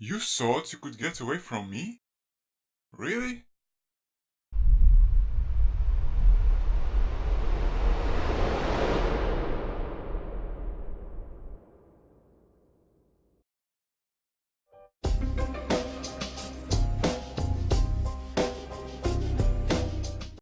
You thought you could get away from me? Really?